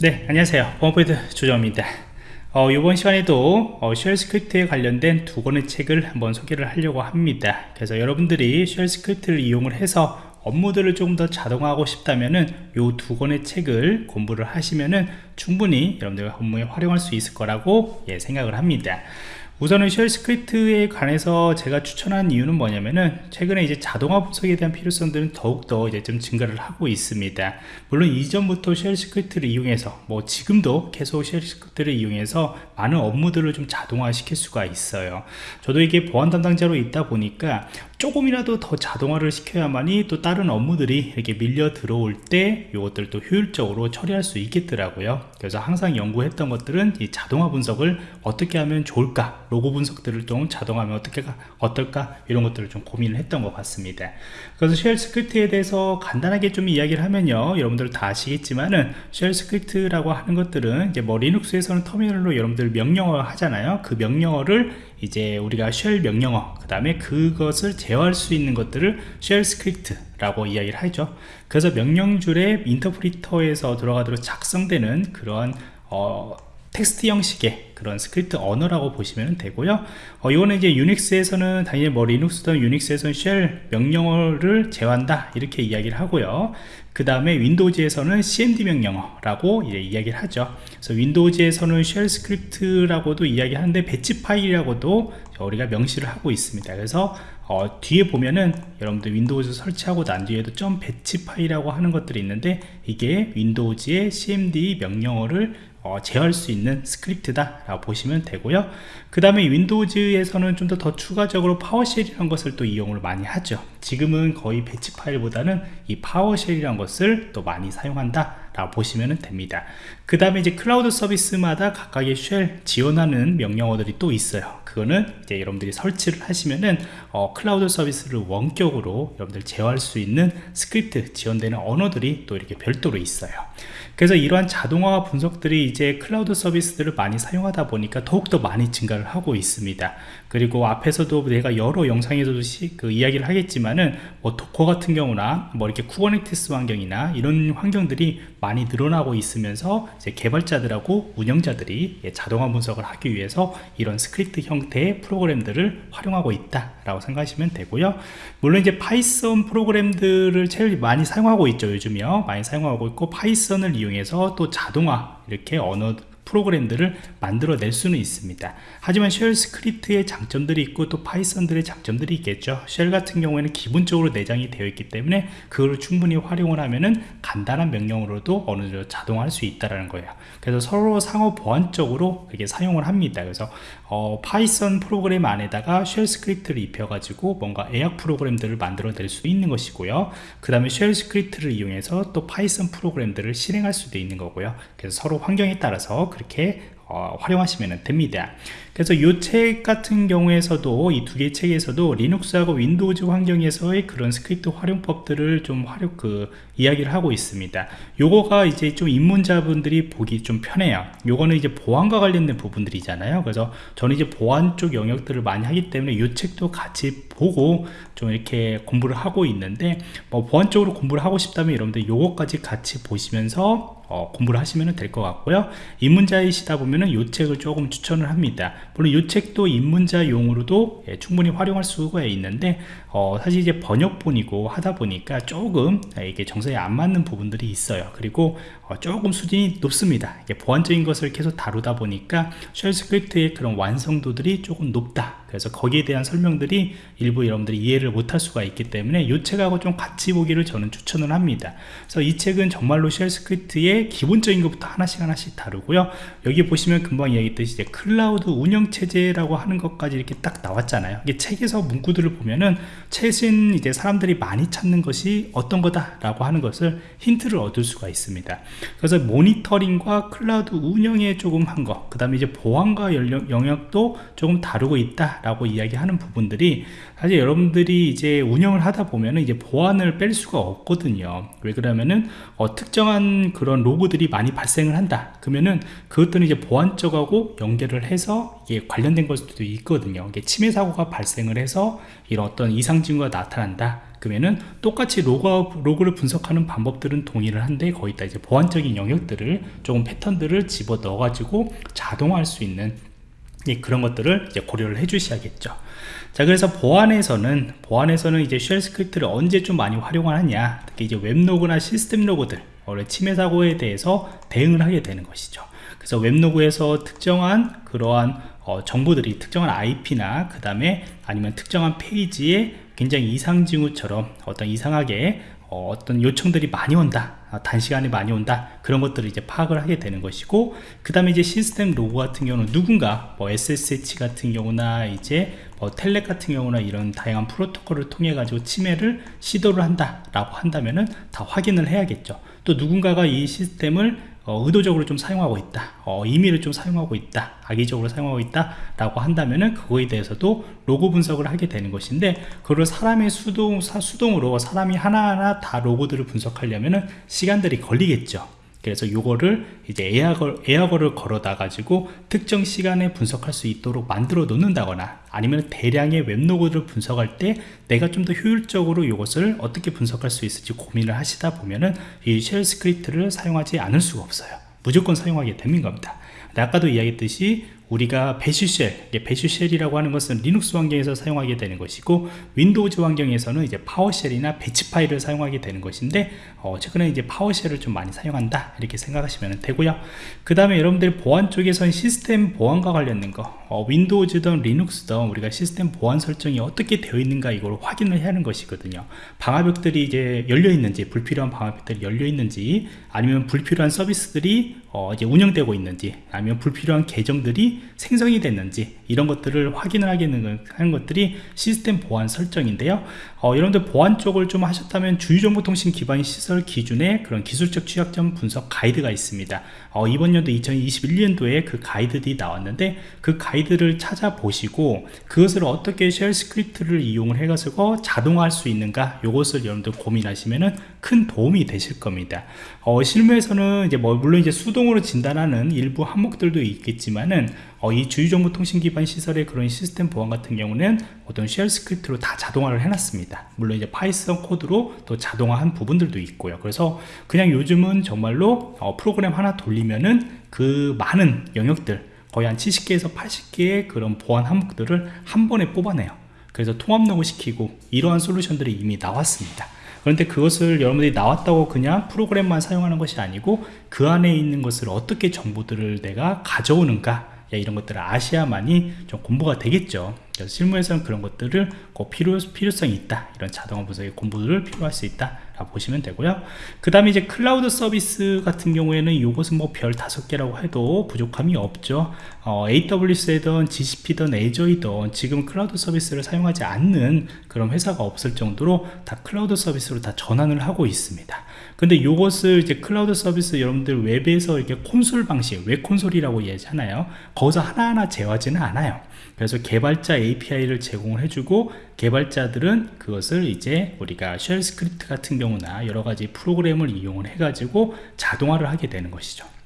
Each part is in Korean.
네 안녕하세요. 보안프로젝트 조정원입니다. 어, 이번 시간에도 어, shell script에 관련된 두 권의 책을 한번 소개를 하려고 합니다. 그래서 여러분들이 shell script를 이용을 해서 업무들을 조금 더 자동화하고 싶다면은 이 두 권의 책을 공부를 하시면은 충분히 여러분들 업무에 활용할 수 있을 거라고 예, 생각을 합니다 우선은 shell script에 관해서 제가 추천한 이유는 뭐냐면은 최근에 이제 자동화 분석에 대한 필요성들은 더욱더 이제 좀 증가를 하고 있습니다. 물론 이전부터 shell script를 이용해서 뭐 지금도 계속 shell script를 이용해서 많은 업무들을 좀 자동화 시킬 수가 있어요. 저도 이게 보안 담당자로 있다 보니까 조금이라도 더 자동화를 시켜야만이 또 다른 업무들이 이렇게 밀려 들어올 때 이것들도 효율적으로 처리할 수 있겠더라고요. 그래서 항상 연구했던 것들은 이 자동화 분석을 어떻게 하면 좋을까 로그 분석들을 좀 자동화하면 어떻게 어떨까? 이런 것들을 좀 고민을 했던 것 같습니다. 그래서 shell script에 대해서 간단하게 좀 이야기를 하면요. 여러분들 다 아시겠지만은 shell script라고 하는 것들은 이제 뭐 리눅스에서는 터미널로 여러분들 명령어 하잖아요. 그 명령어를 이제 우리가 shell 명령어 그 다음에 그것을 제어할 수 있는 것들을 shell script 라고 이야기를 하죠. 그래서 명령줄의 인터프리터에서 들어가도록 작성되는 그런 어, 텍스트 형식의 그런 스크립트 언어라고 보시면 되고요. 어, 이거는 이제 유닉스에서는 당연히 뭐 리눅스든 유닉스에서는 shell 명령어를 제어한다 이렇게 이야기를 하고요. 그 다음에 윈도우즈에서는 cmd 명령어라고 이야기를 하죠. 그래서 윈도우즈에서는 shell script라고도 이야기하는데 batch 파일이라고도 우리가 명시를 하고 있습니다. 그래서 어, 뒤에 보면은 여러분들 윈도우즈 설치하고 난 뒤에도 점 batch 파일이라고 하는 것들이 있는데 이게 윈도우즈의 cmd 명령어를 어, 제어할 수 있는 script다 라고 보시면 되고요. 그 다음에 윈도우즈에서는 좀 더 더 추가적으로 PowerShell이라는 것을 또 이용을 많이 하죠. 지금은 거의 batch 파일보다는 이 PowerShell이라는 것을 또 많이 사용한다 보시면 됩니다. 그 다음에 이제 클라우드 서비스마다 각각의 shell 지원하는 명령어들이 또 있어요. 그거는 이제 여러분들이 설치를 하시면은 어, 클라우드 서비스를 원격으로 여러분들 제어할 수 있는 스크립트 지원되는 언어들이 또 이렇게 별도로 있어요. 그래서 이러한 자동화 분석들이 이제 클라우드 서비스들을 많이 사용하다 보니까 더욱더 많이 증가를 하고 있습니다 그리고 앞에서도 내가 여러 영상에서도 시, 그 이야기를 하겠지만은 뭐 도커 같은 경우나 뭐 이렇게 쿠버네티스 환경이나 이런 환경들이 많이 늘어나고 있으면서 이제 개발자들하고 운영자들이 자동화 분석을 하기 위해서 이런 스크립트 형태의 프로그램들을 활용하고 있다 라고 생각하시면 되고요. 물론 이제 파이썬 프로그램들을 제일 많이 사용하고 있죠 요즘이요. 많이 사용하고 있고 파이썬을 이용해서 또 자동화 이렇게 언어 프로그램들을 만들어낼 수는 있습니다. 하지만 shell script의 장점들이 있고 또 파이썬들의 장점들이 있겠죠. shell 같은 경우에는 기본적으로 내장이 되어 있기 때문에 그걸 충분히 활용을 하면은 간단한 명령으로도 어느 정도 자동화할 수 있다는 거예요. 그래서 서로 상호 보완적으로 이렇게 사용을 합니다. 그래서 어, 파이썬 프로그램 안에다가 shell script를 입혀 가지고 뭔가 예약 프로그램들을 만들어 낼 수 있는 것이고요. 그 다음에 shell script를 이용해서 또 파이썬 프로그램들을 실행할 수도 있는 거고요. 그래서 서로 환경에 따라서 그렇게 어, 활용하시면 됩니다. 그래서 이 책 같은 경우에서도 이 두개 책에서도 리눅스하고 윈도우즈 환경에서의 그런 스크립트 활용법들을 좀 활용 그 이야기를 하고 있습니다. 요거가 이제 좀 입문자분들이 보기 좀 편해요. 요거는 이제 보안과 관련된 부분들이잖아요. 그래서 저는 이제 보안 쪽 영역들을 많이 하기 때문에 이 책도 같이 보고 좀 이렇게 공부를 하고 있는데 뭐 보안 쪽으로 공부를 하고 싶다면 여러분들 요거까지 같이 보시면서 어, 공부를 하시면 될 것 같고요. 입문자이시다 보면은 이 책을 조금 추천을 합니다. 물론 이 책도 입문자용으로도 예, 충분히 활용할 수가 있는데 어, 사실 이제 번역본이고 하다 보니까 조금 이게 정서에 안 맞는 부분들이 있어요. 그리고 어, 조금 수준이 높습니다. 보안적인 것을 계속 다루다 보니까 shell script의 그런 완성도들이 조금 높다 그래서 거기에 대한 설명들이 일부 여러분들이 이해를 못할 수가 있기 때문에 이 책하고 좀 같이 보기를 저는 추천을 합니다. 그래서 이 책은 정말로 shell script의 기본적인 것부터 하나씩 하나씩 다루고요. 여기 보시면 금방 이야기했듯이 이제 클라우드 운영체제라고 하는 것까지 이렇게 딱 나왔잖아요. 이게 책에서 문구들을 보면은 최신 이제 사람들이 많이 찾는 것이 어떤 거다 라고 하는 것을 힌트를 얻을 수가 있습니다. 그래서 모니터링과 클라우드 운영에 조금 한 거 그 다음에 이제 보안과 영역도 조금 다루고 있다 라고 이야기하는 부분들이 사실 여러분들이 이제 운영을 하다 보면은 이제 보안을 뺄 수가 없거든요. 왜 그러면은 어, 특정한 그런 로그들이 많이 발생을 한다. 그러면은 그것들은 이제 보안 쪽하고 연결을 해서 이게 관련된 걸 수도 있거든요. 이게 침해 사고가 발생을 해서 이런 어떤 이상 징후가 나타난다. 그러면은 똑같이 로그, 로그를 분석하는 방법들은 동의를 한데 거기다 이제 보안적인 영역들을 조금 패턴들을 집어 넣어 가지고 자동화할 수 있는 그런 것들을 이제 고려를 해 주셔야겠죠. 자 그래서 보안에서는 보안에서는 이제 shell script를 언제 좀 많이 활용하느냐 특히 이제 웹로그나 시스템 로그들 원래 침해 사고에 대해서 대응을 하게 되는 것이죠. 그래서 웹로그에서 특정한 그러한 어, 정보들이 특정한 IP나 그 다음에 아니면 특정한 페이지에 굉장히 이상 징후처럼 어떤 이상하게 어, 떤 요청들이 많이 온다 아, 단시간에 많이 온다 그런 것들을 이제 파악을 하게 되는 것이고 그 다음에 이제 시스템 로그 같은 경우는 누군가 뭐 SSH 같은 경우나 이제 뭐 텔렉 같은 경우나 이런 다양한 프로토콜을 통해 가지고 침해를 시도를 한다 라고 한다면은 다 확인을 해야겠죠. 또 누군가가 이 시스템을 어, 의도적으로 좀 사용하고 있다. 어, 임의를 좀 사용하고 있다. 악의적으로 사용하고 있다 라고 한다면은 그거에 대해서도 로고 분석을 하게 되는 것인데 그걸 사람의 수동, 사, 수동으로 사람이 하나하나 다 로고들을 분석하려면은 시간들이 걸리겠죠 그래서 요거를 이제 에어걸, 에어걸을 걸어다 가지고 특정 시간에 분석할 수 있도록 만들어 놓는다거나 아니면 대량의 웹로그를 분석할 때 내가 좀 더 효율적으로 이것을 어떻게 분석할 수 있을지 고민을 하시다 보면은 이 shell script를 사용하지 않을 수가 없어요. 무조건 사용하게 되는 겁니다. 아까도 이야기했듯이 우리가 bash shell, bash shell이라고 하는 것은 리눅스 환경에서 사용하게 되는 것이고 윈도우즈 환경에서는 이제 PowerShell이나 batch 파일을 사용하게 되는 것인데 어, 최근에 이제 파워쉘을 좀 많이 사용한다 이렇게 생각하시면 되고요. 그 다음에 여러분들 보안 쪽에서는 시스템 보안과 관련된 거 어, 윈도우즈든 리눅스든 우리가 시스템 보안 설정이 어떻게 되어 있는가 이걸 확인을 해야 하는 것이거든요. 방화벽들이 이제 열려 있는지 불필요한 방화벽들이 열려 있는지 아니면 불필요한 서비스들이 어, 이제 운영되고 있는지 아니면 불필요한 계정들이 생성이 됐는지 이런 것들을 확인을 하게 하는 것들이 시스템 보안 설정인데요. 어, 여러분들 보안 쪽을 좀 하셨다면 주요정보통신 기반 시설 기준의 그런 기술적 취약점 분석 가이드가 있습니다. 어, 이번 연도 2021년도에 그 가이드들이 나왔는데 그 가이드를 찾아보시고 그것을 어떻게 shell script를 이용을 해가지고 자동화할 수 있는가 이것을 여러분들 고민하시면은 큰 도움이 되실 겁니다. 어, 실무에서는 이제 뭐 물론 이제 수동으로 진단하는 일부 항목들도 있겠지만은 어, 이 주요정보통신 기반 시설의 그런 시스템 보안 같은 경우는 어떤 shell script로 다 자동화를 해놨습니다. 물론 이제 Python 코드로 또 자동화한 부분들도 있고요. 그래서 그냥 요즘은 정말로 어, 프로그램 하나 돌리면은 그 많은 영역들 거의 한 70개에서 80개의 그런 보안 항목들을 한 번에 뽑아내요. 그래서 통합 로그 시키고 이러한 솔루션들이 이미 나왔습니다 그런데 그것을 여러분들이 나왔다고 그냥 프로그램만 사용하는 것이 아니고 그 안에 있는 것을 어떻게 정보들을 내가 가져오는가 이런 것들을 아셔야만이 좀 공부가 되겠죠 그래서 실무에서는 그런 것들을 꼭 필요, 필요성이 있다. 이런 자동화 분석의 공부를 필요할 수 있다 라고 보시면 되고요. 그 다음에 이제 클라우드 서비스 같은 경우에는 이것은 뭐 별 다섯 개라고 해도 부족함이 없죠. 어, AWS든 GCP든 Azure이든 지금 클라우드 서비스를 사용하지 않는 그런 회사가 없을 정도로 다 클라우드 서비스로 다 전환을 하고 있습니다. 근데 이것을 이제 클라우드 서비스 여러분들 웹에서 이렇게 콘솔 방식 웹 콘솔이라고 얘기하잖아요. 거기서 하나하나 제어하지는 않아요 그래서 개발자 API를 제공을 해주고 개발자들은 그것을 이제 우리가 shell script 같은 경우나 여러 가지 프로그램을 이용을 해가지고 자동화를 하게 되는 것이죠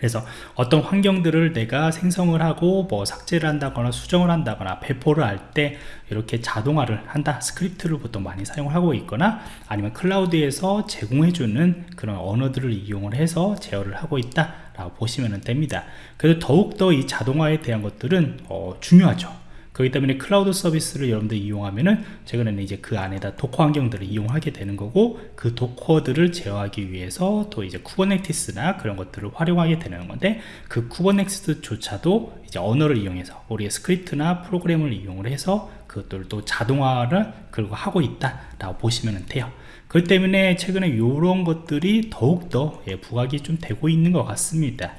그래서 어떤 환경들을 내가 생성을 하고 뭐 삭제를 한다거나 수정을 한다거나 배포를 할 때 이렇게 자동화를 한다. script를 보통 많이 사용을 하고 있거나 아니면 클라우드에서 제공해주는 그런 언어들을 이용을 해서 제어를 하고 있다 라고 보시면 됩니다. 그래서 더욱더 이 자동화에 대한 것들은 어, 중요하죠 그렇기 때문에 클라우드 서비스를 여러분들 이용하면은 최근에는 이제 그 안에다 Docker 환경들을 이용하게 되는 거고 그 Docker들을 제어하기 위해서 또 이제 Kubernetes나 그런 것들을 활용하게 되는 건데 그 Kubernetes조차도 이제 언어를 이용해서 우리의 script나 프로그램을 이용을 해서 그것들을 또 자동화를 그리고 하고 있다라고 보시면 돼요. 그렇기 때문에 최근에 이런 것들이 더욱더 예, 부각이 좀 되고 있는 것 같습니다.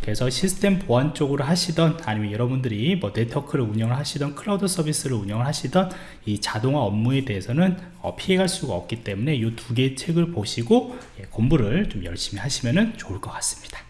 그래서 시스템 보안 쪽으로 하시던 아니면 여러분들이 뭐 네트워크를 운영을 하시던 클라우드 서비스를 운영을 하시던 이 자동화 업무에 대해서는 어, 피해갈 수가 없기 때문에 이 두 개의 책을 보시고 예, 공부를 좀 열심히 하시면 좋을 것 같습니다.